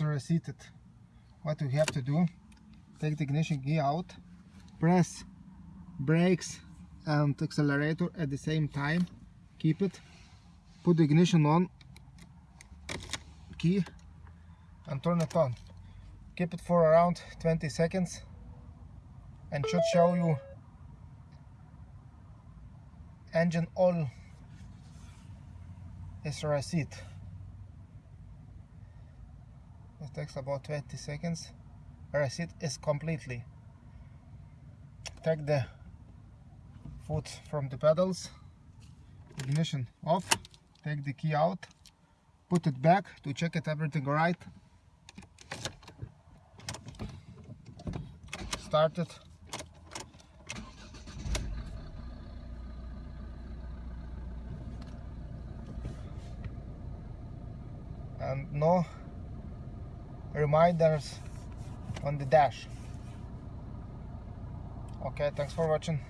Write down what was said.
it. What you have to do take the ignition key out press brakes and accelerator at the same time keep it put the ignition on key and turn it on. Keep it for around 20 seconds and should show you engine oil is reset it takes about 20 seconds. Reset it is completely. Take the foot from the pedals. Ignition off. Take the key out. Put it back to check it everything right. Start it. And no reminders on the dash. Okay thanks for watching